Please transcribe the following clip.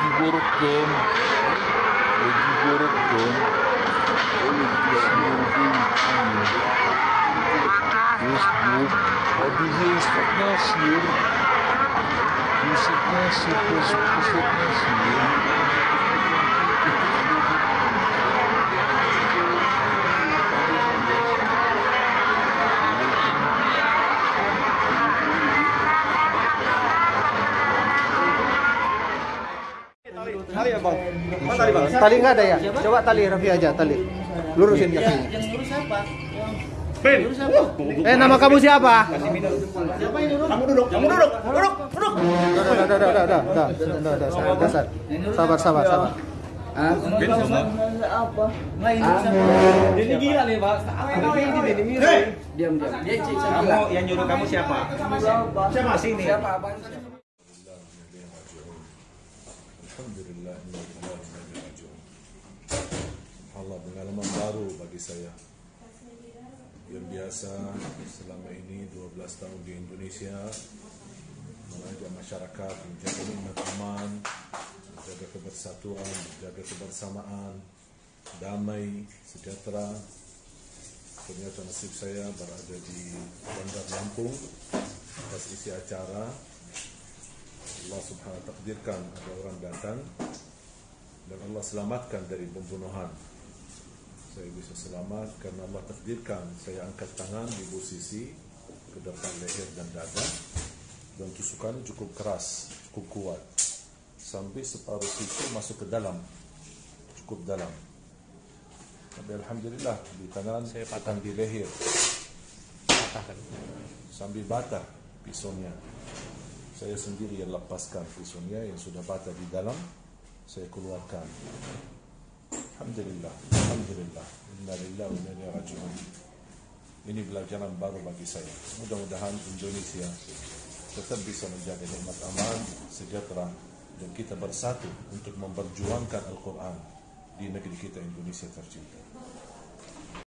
de Gorocama. É de Gorocama. Senhor Bentinho. Meu o pode ver isso, conhece ele. Você conhece, pois. Tali ya bang? Mana tali bang? Tali nggak ada ya? Coba tali Raffi aja tali. Lurusin kakinya. Ben. Eh nama kamu siapa? Kamu duduk, kamu duduk, duduk, duduk. Udah, udah, udah, udah, udah, udah, udah, udah, udah, sabar, sabar, sabar, sabar, sabar. Ben sama. Ini gila nih, Pak. Hei, Diam, diam. Dia kamu yang nyuruh kamu siapa? Siapa sini? Siapa abang? Alhamdulillah Allah pengalaman baru bagi saya. Yang biasa selama ini 12 tahun di Indonesia mengajak masyarakat menjaga nikmat aman menjaga kebersatuan menjaga kebersamaan damai sejahtera. Ternyata nasib saya berada di Bandar Lampung atas isi acara Allah subhanahu wa takdirkan ada orang datang dan Allah selamatkan dari pembunuhan. Saya bisa selamat karena Allah takdirkan saya angkat tangan di posisi ke depan leher dan dada. Dan tusukannya cukup keras cukup kuat. Sampai separuh siku masuk ke dalam cukup dalam. Tapi Alhamdulillah di tangan saya patah. di leher. Sambil batah pisaunya saya sendiri yang lepaskan pisaunya yang sudah patah di dalam saya keluarkan. Alhamdulillah Alhamdulillah. Inna lillahi wa inna raji'un. Ini pelajaran baru bagi saya. Mudah-mudahan Indonesia tetap bisa menjaga nikmat aman sejahtera dan kita bersatu untuk memperjuangkan Al-Quran di negeri kita Indonesia tercinta